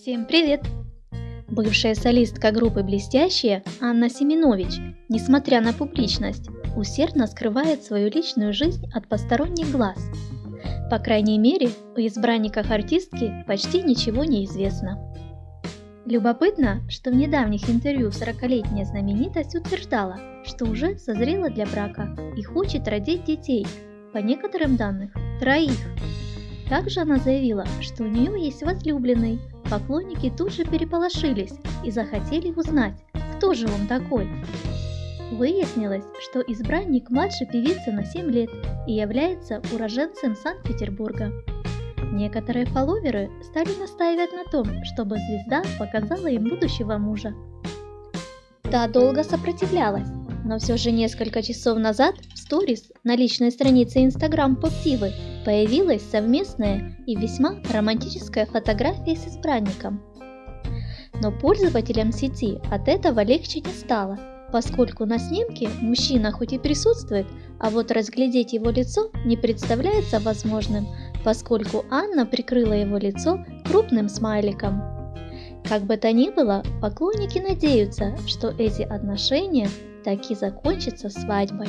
Всем привет! Бывшая солистка группы «Блестящие» Анна Семенович, несмотря на публичность, усердно скрывает свою личную жизнь от посторонних глаз. По крайней мере, о избранниках артистки почти ничего не известно. Любопытно, что в недавних интервью 40-летняя знаменитость утверждала, что уже созрела для брака и хочет родить детей, по некоторым данным, троих. Также она заявила, что у нее есть возлюбленный. Поклонники тут же переполошились и захотели узнать, кто же он такой. Выяснилось, что избранник младше певицы на 7 лет и является уроженцем Санкт-Петербурга. Некоторые фолловеры стали настаивать на том, чтобы звезда показала им будущего мужа. Та долго сопротивлялась, но все же несколько часов назад в сторис на личной странице Instagram Поптивы появилась совместная и весьма романтическая фотография с избранником. Но пользователям сети от этого легче не стало, поскольку на снимке мужчина хоть и присутствует, а вот разглядеть его лицо не представляется возможным, поскольку Анна прикрыла его лицо крупным смайликом. Как бы то ни было, поклонники надеются, что эти отношения таки закончатся свадьбой.